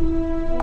Música